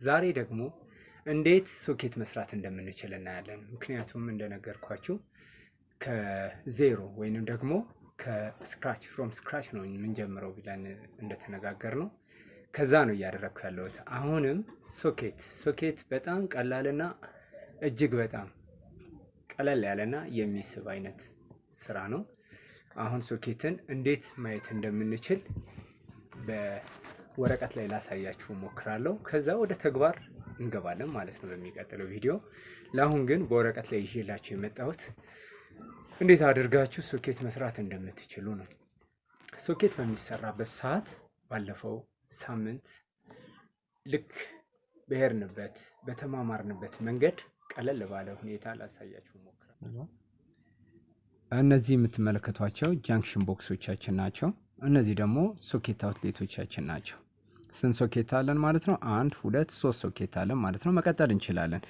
ዛሬ ደግሞ እንዴት ሶኬት መስራት እንደምንችል እናያለን። ምክንያቱም እንደነገርኳችሁ ከዜሮ ወይንም ደግሞ ከ scratch from scratch ነው የምንጀምረው ብለን እንደተነጋገር ነው። ከዛ ነው እያደረግኩ ያለሁት። አሁንም socket socket በጣም ቀላልና እጅግ በጣም ቀለል ያለና የሚስብ አይነት ስራ ነው። አሁን ሶኬትን እንዴት ማየት እንደምንችል በወረቀት ላይ ላሳያችሁ ሞክራለሁ። ከዛ ወደ ተግባር እንገባለን ማለት ነው በሚቀጥለው ቪዲዮ። ለአሁን ግን በወረቀት ላይ ይዤላችሁ የመጣሁት እንዴት አድርጋችሁ ሶኬት መስራት እንደምትችሉ ነው። ሶኬት በሚሰራበት ሰዓት ባለፈው ሳምንት ልክ በሄድንበት በተማማርንበት መንገድ ቀለል ባለ ሁኔታ ላሳያችሁ ሞክራለሁ። እነዚህ የምትመለከቷቸው junction box ኦቻችን ናቸው። እነዚህ ደግሞ socket outlet ኦቻችን ናቸው። ስንት ሶኬት አለን ማለት ነው? አንድ ሁለት ሶስት ሶኬት አለን ማለት ነው። መቀጠል እንችላለን።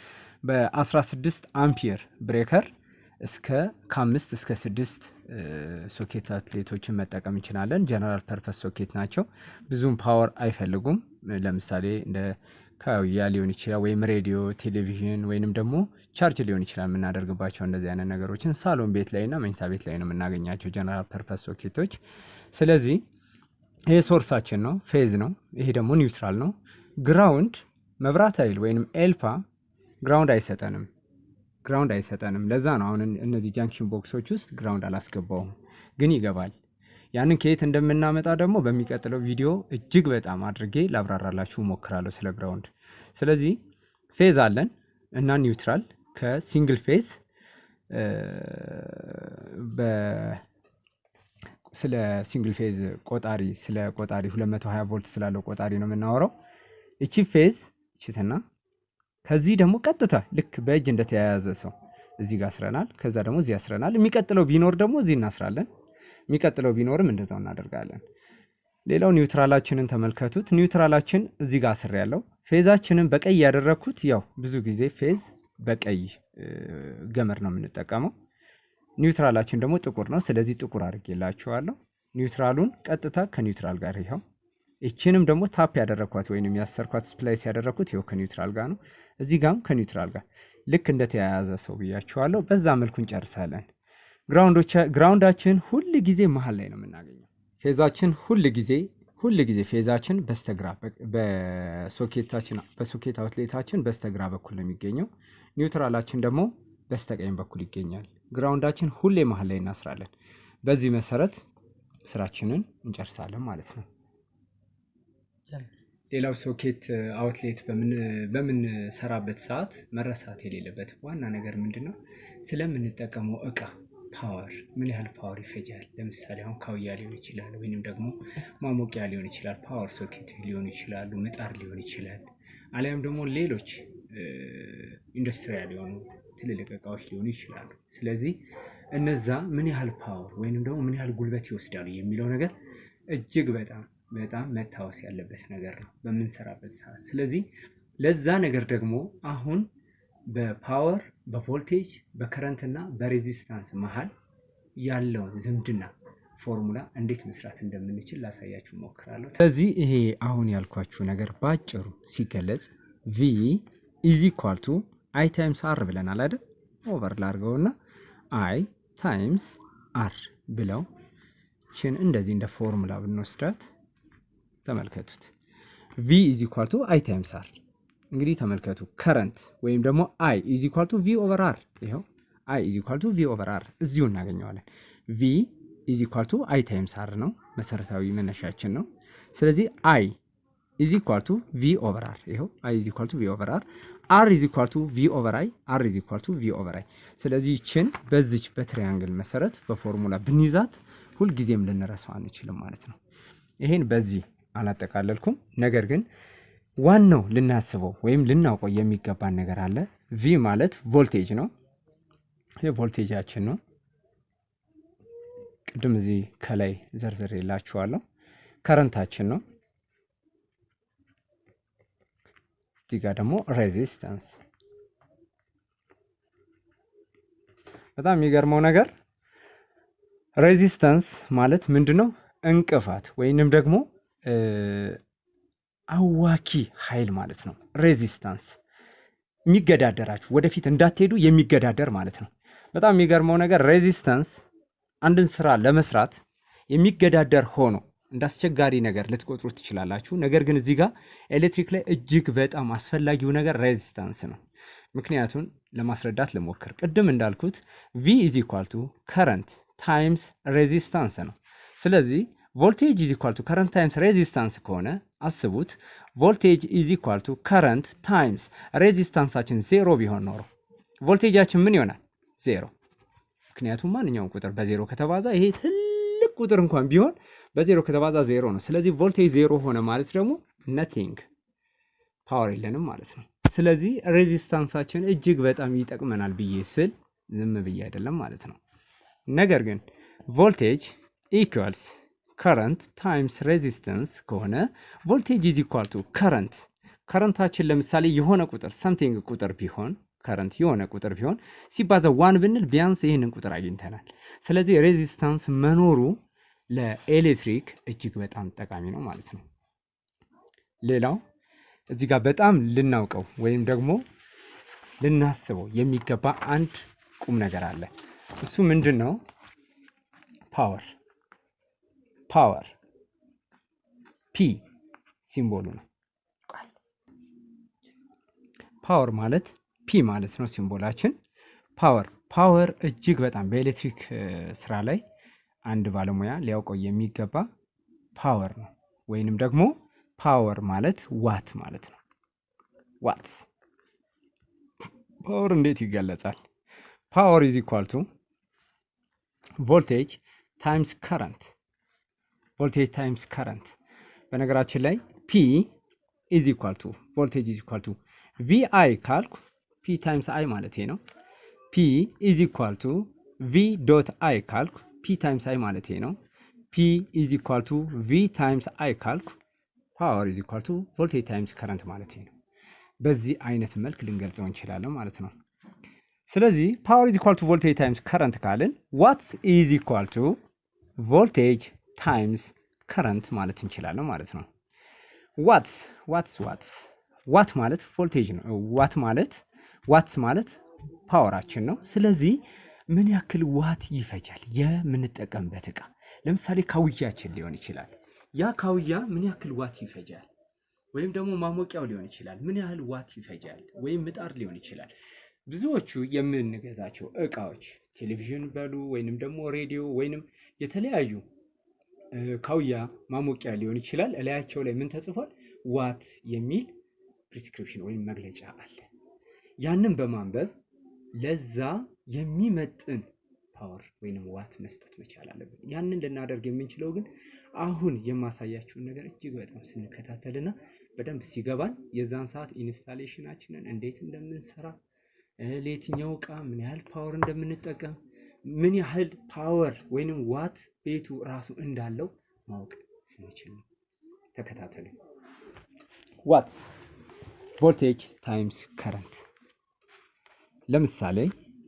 በ16 ampere breaker እስከ ከአምስት እስከ ስድስት socket outlet ኦችን መጠቀም እንችላለን። general purpose socket ናቸው። ብዙም power አይፈልጉም። ለምሳሌ እንደ ካውያ ሊሆን ይችላል ወይም ሬዲዮ፣ ቴሌቪዥን ወይንም ደግሞ ቻርጅ ሊሆን ይችላል የምናደርግባቸው እንደዚህ አይነት ነገሮችን ሳሎን ቤት ላይ እና መኝታ ቤት ላይ ነው የምናገኛቸው general purpose socket ኦች። ስለዚህ ይሄ source ኣችን ነው፣ phase ነው። ይሄ ደግሞ neutral ነው። ground መብራት ኃይል ወይንም ኤልፓ ground አይሰጠንም ground አይሰጠንም። ለዛ ነው አሁን እነዚህ junction box ኦች ውስጥ ground አላስገባውም፣ ግን ይገባል። ያንን ከየት እንደምናመጣ ደግሞ በሚቀጥለው ቪዲዮ እጅግ በጣም አድርጌ ላብራራላችሁ ሞክራለሁ ስለ ground። ስለዚህ phase አለን እና neutral ከ single phase ስለ single phase ቆጣሪ ስለ ቆጣሪ 220 ቮልት ስላለው ቆጣሪ ነው የምናወራው። እቺ phase እችትና ከዚህ ደግሞ ቀጥታ ልክ በእጅ እንደተያያዘ ሰው እዚህ ጋር አስረናል። ከዛ ደግሞ እዚህ አስረናል። የሚቀጥለው ቢኖር ደግሞ እዚህ እናስራለን። የሚቀጥለው ቢኖርም እንደዛው እናደርጋለን። ሌላው neutral ኣችንን ተመልከቱት። neutral ኣችን እዚህ ጋር አስር ያለው phase ኣችንን በቀይ ያደረግኩት ያው ብዙ ጊዜ phase በቀይ ገመድ ነው የምንጠቀመው። neutral ኣችን ደግሞ ጥቁር ነው። ስለዚህ ጥቁር አድርጌላችኋለሁ። neutral ኡን ቀጥታ ከ neutral ጋር ይኸው ይችንም ደግሞ tap ያደረግኳት ወይም ያሰርኳት splice ያደረግኩት ይኸው ከ neutral ጋር ነው። እዚህ ጋርም ከ neutral ጋር ልክ እንደተያያዘ ሰው ብያችኋለሁ። በዛ መልኩ እንጨርሳለን። ground ኣችን ሁል ጊዜ መሀል ላይ ነው የምናገኘው። phase ኣችን ሁል ጊዜ ሁል ጊዜ phase ኣችን በስተግራ በሶኬታችን በሶኬት አውትሌታችን በስተግራ በኩል ነው የሚገኘው። neutral ኣችን ደግሞ በስተቀኝ በኩል ይገኛል። ground ኣችን ሁሌ መሀል ላይ እናስራለን። በዚህ መሰረት ስራችንን እንጨርሳለን ማለት ነው። ሌላው socket outlet በምንሰራበት ሰዓት መረሳት የሌለበት ዋና ነገር ምንድን ነው? ስለምንጠቀመው እቃ power ምን ያህል power ይፈጃል። ለምሳሌ አሁን ካውያ ሊሆን ይችላል፣ ወይንም ደግሞ ማሞቂያ ሊሆን ይችላል፣ power socket ሊሆኑ ይችላሉ፣ ምጣድ ሊሆን ይችላል፣ አሊያም ደግሞ ሌሎች industrial የሆኑ ትልልቅ እቃዎች ሊሆኑ ይችላሉ። ስለዚህ እነዛ ምን ያህል power ወይንም ደግሞ ምን ያህል ጉልበት ይወስዳሉ የሚለው ነገር እጅግ በጣም በጣም መታወስ ያለበት ነገር ነው በምንሰራበት ሰዓት። ስለዚህ ለዛ ነገር ደግሞ አሁን በፓወር በቮልቴጅ በከረንት እና በሬዚስታንስ መሀል ያለውን ዝምድና ፎርሙላ እንዴት መስራት እንደምንችል ላሳያችሁ ሞክራለሁ። ስለዚህ ይሄ አሁን ያልኳችሁ ነገር በአጭሩ ሲገለጽ V is equal I times R ብለናል አይደል? over ላርገውና I times R ብለው ይችን እንደዚህ እንደ ፎርሙላ ብንወስዳት ተመልከቱት። V is equal to I times R እንግዲህ ተመልከቱ። current ወይም ደግሞ I is equal to V over R ይኸው I is equal to V over R እዚሁ እናገኘዋለን። V is equal to I times R ነው መሰረታዊ መነሻችን ነው። ስለዚህ I is equal to V over R ይኸው I is equal to V over R R is equal to V over I R is equal to V over I። ስለዚህ ይችን በዚች በ triangle መሰረት በፎርሙላ ብንይዛት ሁልጊዜም ልንረሳው አንችልም ማለት ነው። ይሄን በዚህ አላጠቃለልኩም። ነገር ግን ዋናው ልናስበው ወይም ልናውቀው የሚገባን ነገር አለ። V ማለት ቮልቴጅ ነው። ይህ ቮልቴጃችን ነው። ቅድም እዚህ ከላይ ዘርዝሬላችኋለሁ። current ኣችን ነው። እዚህ ጋር ደግሞ resistance። በጣም የሚገርመው ነገር resistance ማለት ምንድን ነው? እንቅፋት ወይንም ደግሞ አዋኪ ኃይል ማለት ነው። resistance የሚገዳደራችሁ ወደፊት እንዳትሄዱ የሚገዳደር ማለት ነው። በጣም የሚገርመው ነገር resistance አንድን ስራ ለመስራት የሚገዳደር ሆኖ እንደ አስቸጋሪ ነገር ልትቆጥሩ ትችላላችሁ። ነገር ግን እዚህ ጋር ኤሌክትሪክ ላይ እጅግ በጣም አስፈላጊው ነገር resistance ነው። ምክንያቱን ለማስረዳት ልሞክር። ቅድም እንዳልኩት V is equal to current times resistance ነው። ስለዚህ voltage is equal to current times resistance ከሆነ አስቡት፣ voltage is equal to current times resistance ኣችን ዜሮ ቢሆን ኖሮ ቮልቴጃችን ምን ይሆናል? ዜሮ። ምክንያቱም ማንኛውም ቁጥር በዜሮ ከተባዛ ይሄ ትልቅ ቁጥር እንኳን ቢሆን በዜሮ ከተባዛ ዜሮ ነው። ስለዚህ ቮልቴጅ ዜሮ ሆነ ማለት ደግሞ nothing power የለንም ማለት ነው። ስለዚህ resistance ኣችን እጅግ በጣም ይጠቅመናል ብዬ ስል ዝም ብዬ አይደለም ማለት ነው። ነገር ግን voltage equals current times resistance ከሆነ voltage is equal to current current ኣችን ለምሳሌ የሆነ ቁጥር something ቁጥር ቢሆን current የሆነ ቁጥር ቢሆን ሲባዛ one ብንል ቢያንስ ይህንን ቁጥር አግኝተናል። ስለዚህ resistance መኖሩ ለኤሌክትሪክ እጅግ በጣም ጠቃሚ ነው ማለት ነው። ሌላው እዚህ ጋር በጣም ልናውቀው ወይም ደግሞ ልናስበው የሚገባ አንድ ቁም ነገር አለ። እሱ ምንድን ነው? power power P symbol ኡ ነው። power ማለት P ማለት ነው symbol ኣችን። power power እጅግ በጣም በኤሌክትሪክ ስራ ላይ አንድ ባለሙያ ሊያውቀው የሚገባ power ነው። ወይንም ደግሞ power ማለት ዋት ማለት ነው። ዋት power እንዴት ይገለጻል? power is equal to voltage times current voltage times current። በነገራችን ላይ P is equal to voltage is equal to V I ካልኩ P times I ማለት ነው። P is equal to V dot I ካልኩ P times I ማለት ነው። P is equal to V times I ካልኩ power is equal to voltage times current ማለት ነው። በዚህ አይነት መልክ ልንገልጸው እንችላለን ማለት ነው። ስለዚህ power is equal to voltage times current ካልን watts is equal to voltage times current ማለት እንችላለን ማለት ነው። ዋት watts watts ዋት ማለት ቮልቴጅ ነው። ዋት ማለት watts ማለት power ኣችን ነው። ስለዚህ ምን ያክል ዋት ይፈጃል የምንጠቀምበት እቃ ለምሳሌ ካውያችን ሊሆን ይችላል። ያ ካውያ ምን ያክል ዋት ይፈጃል? ወይም ደግሞ ማሞቂያው ሊሆን ይችላል። ምን ያህል ዋት ይፈጃል? ወይም ምጣድ ሊሆን ይችላል። ብዙዎቹ የምንገዛቸው እቃዎች ቴሌቪዥን በሉ ወይንም ደግሞ ሬዲዮ ወይንም የተለያዩ ካውያ ማሞቂያ ሊሆን ይችላል። እላያቸው ላይ ምን ተጽፏል? ዋት የሚል prescription ወይም መግለጫ አለ። ያንን በማንበብ ለዛ የሚመጥን power ወይንም ዋት መስጠት መቻል አለብን። ያንን ልናደርግ የምንችለው ግን አሁን የማሳያችሁን ነገር እጅግ በጣም ስንከታተልና በደንብ ሲገባን የዛን ሰዓት installation ኣችንን እንዴት እንደምንሰራ ለየትኛው እቃ ምን ያህል power እንደምንጠቀም ምን ያህል power ወይንም ዋት ቤቱ ራሱ እንዳለው ማወቅ ስንችል ነው። ተከታተሉ። ዋት voltage times current። ለምሳሌ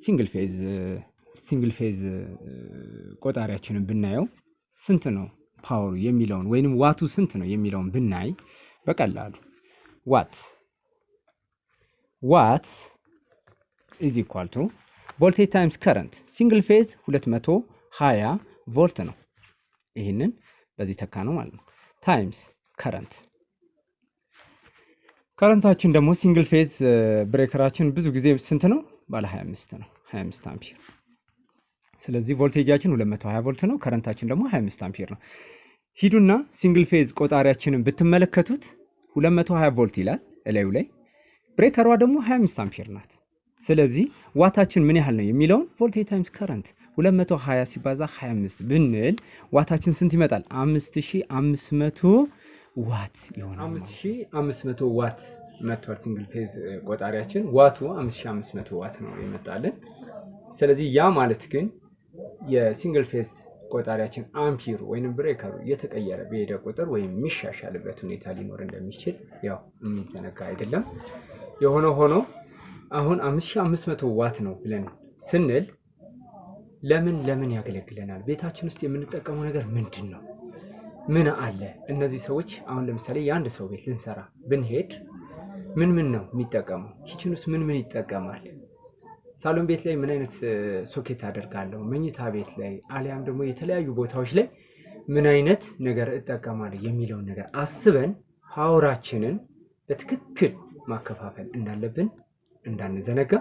single phase single phase ቆጣሪያችንን ብናየው ስንት ነው power ኡ የሚለውን ወይንም ዋቱ ስንት ነው የሚለውን ብናይ በቀላሉ ዋት watt is equal to voltage times current single phase 220 ቮልት ነው። ይህንን በዚህ ተካ ነው ማለት ነው። times current current ኣችን ደግሞ single phase breaker ኣችን ብዙ ጊዜ ስንት ነው? ባለ 25 ነው፣ 25 አምፒር። ስለዚህ ቮልቴጃችን 220 ቮልት ነው፣ current ኣችን ደግሞ 25 አምፒር ነው። ሂዱና single phase ቆጣሪያችንን ብትመለከቱት 220 ቮልት ይላል እላዩ ላይ፣ breaker ኣ ደግሞ 25 አምፒር ናት። ስለዚህ ዋታችን ምን ያህል ነው የሚለውን voltage times current 220 ሲባዛ 25 ብንል ዋታችን ስንት ይመጣል? 5500 ዋት ይሆናል። 5500 ዋት መጥቷል። single phase ቆጣሪያችን ዋቱ 5500 ዋት ነው የመጣልን። ስለዚህ ያ ማለት ግን የ single phase ቆጣሪያችን አምፒር ወይም breaker ኡ እየተቀየረ በሄደ ቁጥር ወይም የሚሻሻልበት ሁኔታ ሊኖር እንደሚችል ያው የሚዘነጋ አይደለም። የሆነ ሆኖ አሁን 5500 ዋት ነው ብለን ስንል ለምን ለምን ያገለግለናል? ቤታችን ውስጥ የምንጠቀመው ነገር ምንድን ነው? ምን አለ? እነዚህ ሰዎች አሁን ለምሳሌ የአንድ ሰው ቤት ልንሰራ ብንሄድ ምን ምን ነው የሚጠቀመው? kitchen ውስጥ ምን ምን ይጠቀማል? ሳሎን ቤት ላይ ምን አይነት ሶኬት አደርጋለሁ? መኝታ ቤት ላይ አሊያም ደግሞ የተለያዩ ቦታዎች ላይ ምን አይነት ነገር እጠቀማለሁ የሚለውን ነገር አስበን power ኣችንን በትክክል ማከፋፈል እንዳለብን እንዳንዘነጋ